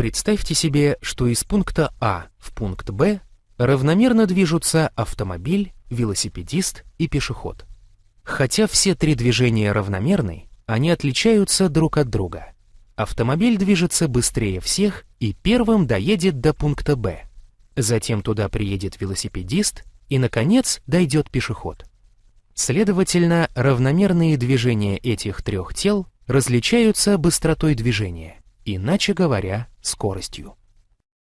Представьте себе, что из пункта А в пункт Б равномерно движутся автомобиль, велосипедист и пешеход. Хотя все три движения равномерны, они отличаются друг от друга. Автомобиль движется быстрее всех и первым доедет до пункта Б. Затем туда приедет велосипедист и, наконец, дойдет пешеход. Следовательно, равномерные движения этих трех тел различаются быстротой движения, иначе говоря, скоростью.